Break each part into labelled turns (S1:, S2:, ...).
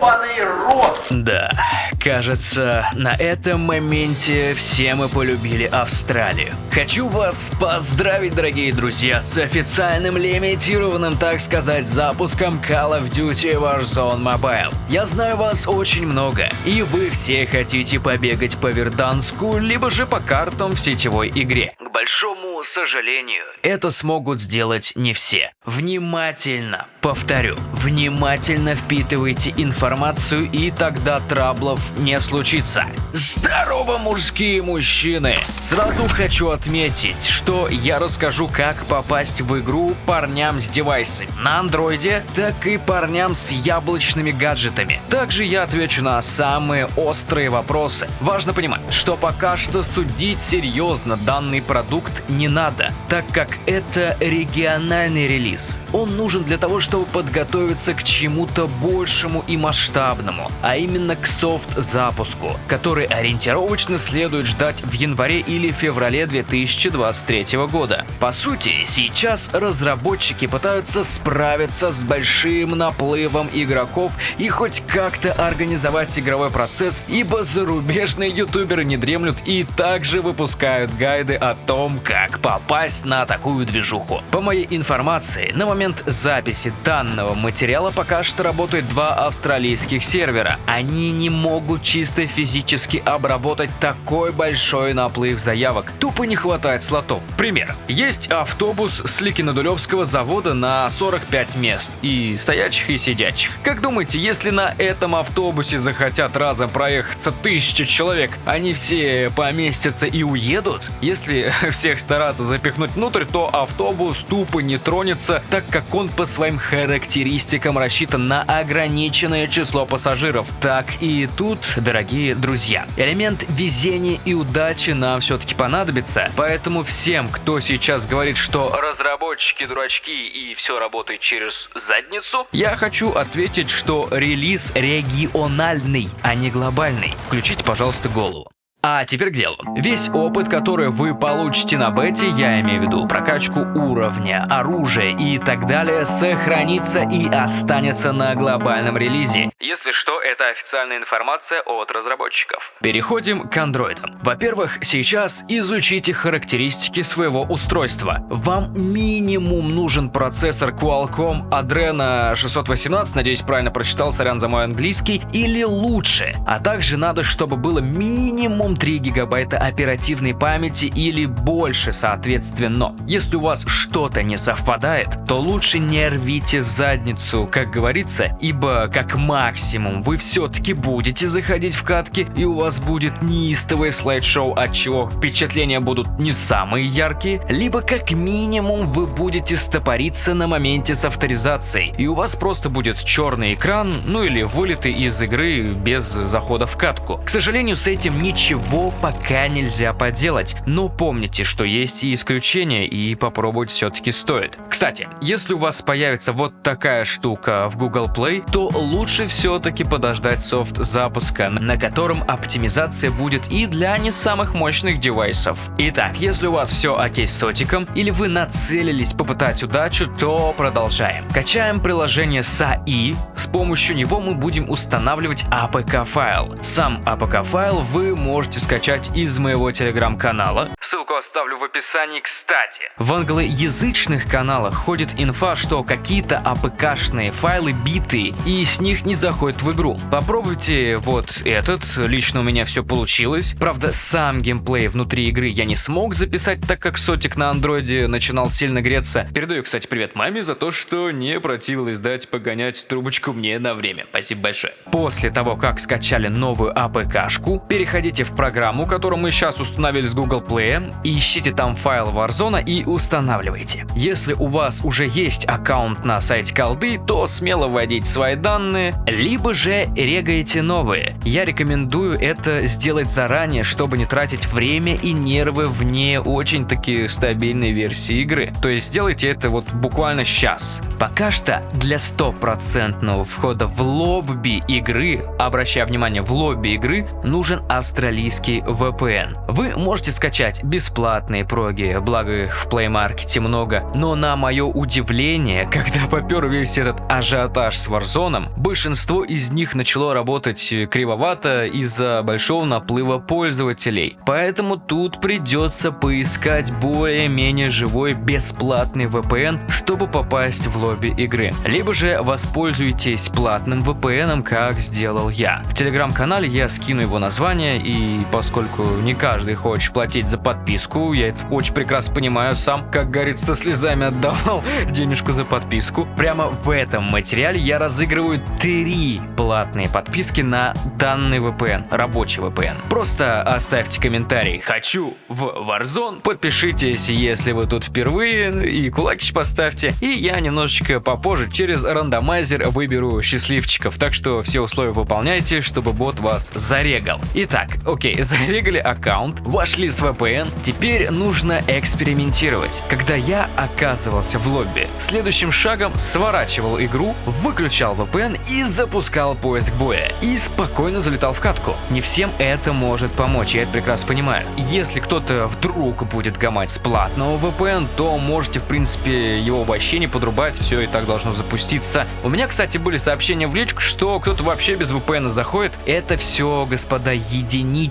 S1: рот!
S2: Да, кажется, на этом моменте все мы полюбили Австралию. Хочу вас поздравить, дорогие друзья, с официальным лимитированным, так сказать, запуском Call of Duty Warzone Mobile. Я знаю вас очень много, и вы все хотите побегать по Верданску, либо же по картам в сетевой игре. К большому сожалению, это смогут сделать не все. Внимательно, повторю, внимательно впитывайте информацию и тогда траблов не случится. Здорово, мужские мужчины! Сразу хочу отметить, что я расскажу, как попасть в игру парням с девайсами на андроиде, так и парням с яблочными гаджетами. Также я отвечу на самые острые вопросы. Важно понимать, что пока что судить серьезно данный продукт не надо, так как это региональный релиз. Он нужен для того, чтобы подготовиться к чему-то большему и масштабному, а именно к софт-запуску, который ориентировочно следует ждать в январе или феврале 2023 года. По сути, сейчас разработчики пытаются справиться с большим наплывом игроков и хоть как-то организовать игровой процесс, ибо зарубежные ютуберы не дремлют и также выпускают гайды о том, как попасть на такую движуху. По моей информации, на момент записи данного материала пока что работают два австралийских сервера. Они не могут чисто физически обработать такой большой наплыв заявок. Тупо не хватает слотов. Пример. Есть автобус с Ликинодулевского завода на 45 мест. И стоячих, и сидячих. Как думаете, если на этом автобусе захотят разом проехаться тысячи человек, они все поместятся и уедут? Если всех стараться запихнуть внутрь, то автобус тупо не тронется, так как он по своим характеристикам рассчитан на ограниченное число пассажиров. Так и тут, дорогие друзья, элемент везения и удачи нам все-таки понадобится, поэтому всем, кто сейчас говорит, что разработчики дурачки и все работает через задницу, я хочу ответить, что релиз региональный, а не глобальный. Включите, пожалуйста, голову. А теперь к делу. Весь опыт, который вы получите на бете, я имею в виду прокачку уровня, оружия и так далее, сохранится и останется на глобальном релизе. Если что, это официальная информация от разработчиков. Переходим к андроидам. Во-первых, сейчас изучите характеристики своего устройства. Вам минимум нужен процессор Qualcomm Adreno 618, надеюсь правильно прочитал, сорян за мой английский, или лучше. А также надо, чтобы было минимум 3 гигабайта оперативной памяти или больше соответственно. Если у вас что-то не совпадает, то лучше не рвите задницу, как говорится, ибо как максимум вы все-таки будете заходить в катки и у вас будет неистовое слайд-шоу, от чего впечатления будут не самые яркие, либо как минимум вы будете стопориться на моменте с авторизацией и у вас просто будет черный экран, ну или вылеты из игры без захода в катку. К сожалению, с этим ничего чего пока нельзя поделать, но помните, что есть и исключения, и попробовать все-таки стоит. Кстати, если у вас появится вот такая штука в Google Play, то лучше все-таки подождать софт запуска, на котором оптимизация будет и для не самых мощных девайсов. Итак, если у вас все окей с сотиком, или вы нацелились попытать удачу, то продолжаем. Качаем приложение SAI, с помощью него мы будем устанавливать APK файл. Сам APK файл вы можете можете скачать из моего телеграм-канала. Ссылку оставлю в описании, кстати. В англоязычных каналах ходит инфа, что какие-то апк-шные файлы битые и с них не заходят в игру. Попробуйте вот этот, лично у меня все получилось. Правда, сам геймплей внутри игры я не смог записать, так как сотик на андроиде начинал сильно греться. Передаю, кстати, привет маме за то, что не противилась дать погонять трубочку мне на время. Спасибо большое. После того, как скачали новую апк-шку, переходите в программу, которую мы сейчас установили с Google Play, ищите там файл Warzone и устанавливайте. Если у вас уже есть аккаунт на сайте колды, то смело вводите свои данные, либо же регаете новые. Я рекомендую это сделать заранее, чтобы не тратить время и нервы в не очень таки стабильной версии игры. То есть сделайте это вот буквально сейчас. Пока что для стопроцентного входа в лобби игры, обращая внимание, в лобби игры, нужен австралийский австралийский VPN. Вы можете скачать бесплатные проги, благо их в Play Market много, но на мое удивление, когда попер весь этот ажиотаж с Warzone, большинство из них начало работать кривовато из-за большого наплыва пользователей. Поэтому тут придется поискать более-менее живой бесплатный VPN, чтобы попасть в лобби игры. Либо же воспользуйтесь платным VPN, как сделал я. В телеграм-канале я скину его название, и поскольку не каждый хочет платить за подписку, я это очень прекрасно понимаю, сам, как говорится, слезами отдавал денежку за подписку. Прямо в этом материале я разыгрываю три платные подписки на данный VPN, рабочий VPN. Просто оставьте комментарий «Хочу в Warzone», подпишитесь, если вы тут впервые, и кулакич поставьте, и я немножечко попозже через рандомайзер выберу счастливчиков, так что все условия выполняйте, чтобы бот вас зарегал. Итак, окей, зарегали аккаунт, вошли с VPN, теперь нужно экспериментировать. Когда я оказывался в лобби, следующим шагом сворачивал игру, выключал VPN и запускал поиск боя. И спокойно залетал в катку. Не всем это может помочь, я это прекрасно понимаю. Если кто-то вдруг будет гамать с платного VPN, то можете в принципе его вообще не подрубать, все и так должно запуститься. У меня, кстати, были сообщения в личку, что кто-то вообще без VPN заходит. Это все, господа,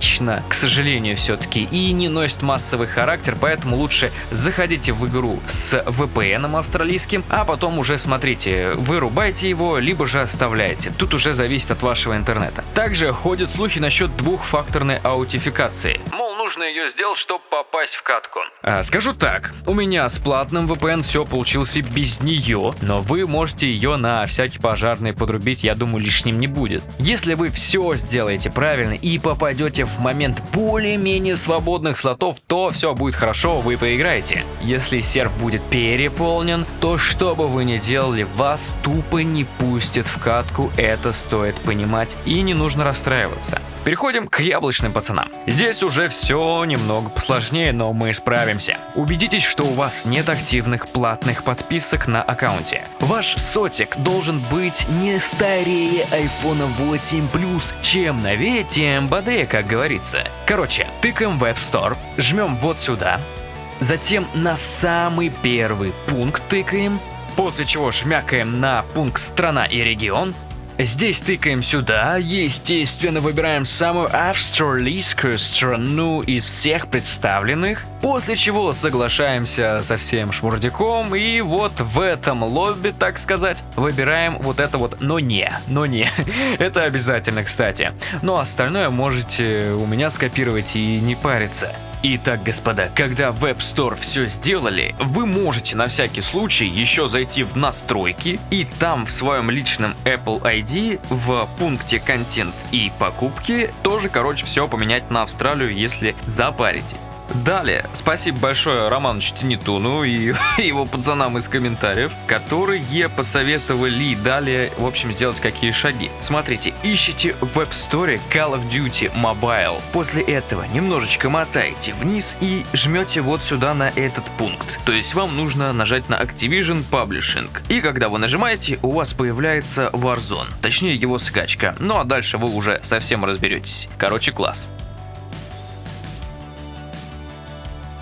S2: единично, к сожалению, все-таки, и не носит массовый характер, поэтому лучше заходите в игру с VPN австралийским, а потом уже смотрите, вырубайте его, либо же оставляете. Тут уже зависит от вашего интернета. Также ходят слухи насчет двухфакторной аутификации. Нужно ее сделать, чтобы попасть в катку. А, скажу так, у меня с платным VPN все получилось без нее, но вы можете ее на всякий пожарный подрубить, я думаю, лишним не будет. Если вы все сделаете правильно и попадете в момент более-менее свободных слотов, то все будет хорошо, вы поиграете. Если серв будет переполнен, то что бы вы ни делали, вас тупо не пустят в катку, это стоит понимать и не нужно расстраиваться. Переходим к яблочным пацанам. Здесь уже все немного посложнее, но мы справимся. Убедитесь, что у вас нет активных платных подписок на аккаунте. Ваш сотик должен быть не старее iPhone 8 Plus. Чем новее, тем бодрее, как говорится. Короче, тыкаем в App Store, жмем вот сюда, затем на самый первый пункт тыкаем, после чего шмякаем на пункт «Страна и регион», Здесь тыкаем сюда, естественно выбираем самую австралийскую страну из всех представленных, после чего соглашаемся со всем шмурдяком и вот в этом лобби, так сказать, выбираем вот это вот «но не», «но не». это обязательно, кстати. Но остальное можете у меня скопировать и не париться. Итак, господа, когда в App Store все сделали, вы можете на всякий случай еще зайти в настройки и там в своем личном Apple ID в пункте контент и покупки тоже, короче, все поменять на Австралию, если запарите. Далее, спасибо большое Роману Чтенитуну и его пацанам из комментариев, которые посоветовали далее, в общем, сделать какие шаги. Смотрите, ищите в App Store Call of Duty Mobile. После этого немножечко мотаете вниз и жмете вот сюда на этот пункт. То есть вам нужно нажать на Activision Publishing. И когда вы нажимаете, у вас появляется Warzone, точнее его скачка. Ну а дальше вы уже совсем разберетесь. Короче, класс.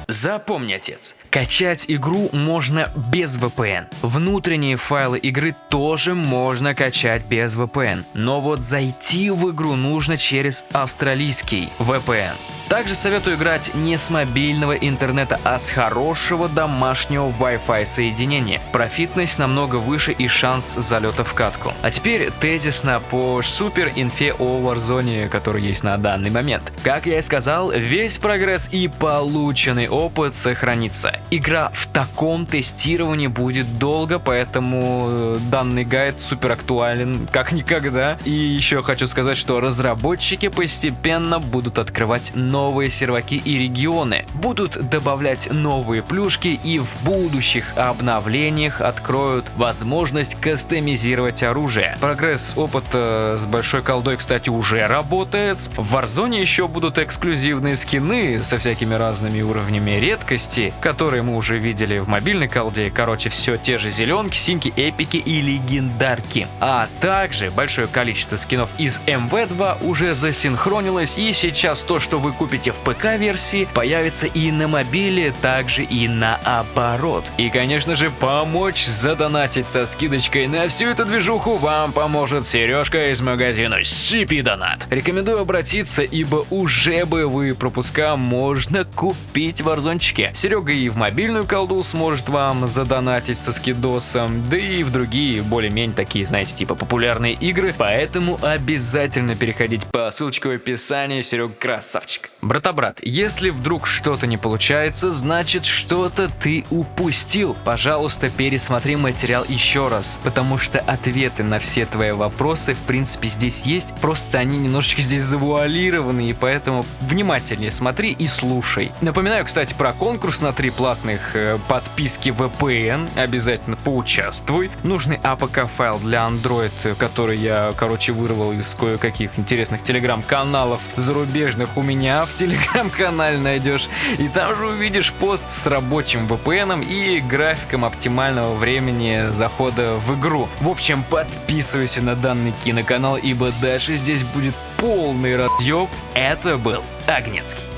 S2: Запомни, отец, качать игру можно без VPN. Внутренние файлы игры тоже можно качать без VPN. Но вот зайти в игру нужно через австралийский VPN. Также советую играть не с мобильного интернета, а с хорошего домашнего Wi-Fi соединения. Профитность намного выше и шанс залета в катку. А теперь тезисно по супер инфе о Warzone, который есть на данный момент. Как я и сказал, весь прогресс и полученный опыт сохранится. Игра в таком тестировании будет долго, поэтому э, данный гайд супер актуален как никогда. И еще хочу сказать, что разработчики постепенно будут открывать новые серваки и регионы, будут добавлять новые плюшки и в будущих обновлениях откроют возможность кастомизировать оружие. Прогресс опыта с большой колдой, кстати, уже работает. В Warzone еще будут эксклюзивные скины со всякими разными уровнями редкости, которые которые мы уже видели в мобильной колде. Короче, все те же зеленки, синьки, эпики и легендарки. А также большое количество скинов из МВ2 уже засинхронилось, и сейчас то, что вы купите в ПК-версии, появится и на мобиле, также и наоборот. И, конечно же, помочь задонатить со скидочкой на всю эту движуху вам поможет Сережка из магазина CP Донат. Рекомендую обратиться, ибо уже боевые пропуска можно купить в Арзончике. Серега и в мобильную колду сможет вам задонатить со скидосом, да и в другие более-менее такие, знаете, типа популярные игры, поэтому обязательно переходите по ссылочке в описании, Серега красавчик. Брата-брат, если вдруг что-то не получается, значит что-то ты упустил. Пожалуйста, пересмотри материал еще раз, потому что ответы на все твои вопросы в принципе здесь есть, просто они немножечко здесь завуалированы, и поэтому внимательнее смотри и слушай. Напоминаю, кстати, про конкурс на три платных э, подписки VPN, обязательно поучаствуй. Нужный APK файл для Android, который я, короче, вырвал из кое-каких интересных телеграм-каналов зарубежных у меня в телеграм-канале найдешь. И там же увидишь пост с рабочим VPN и графиком оптимального времени захода в игру. В общем, подписывайся на данный киноканал, ибо дальше здесь будет полный разъеб. Это был Агнецкий.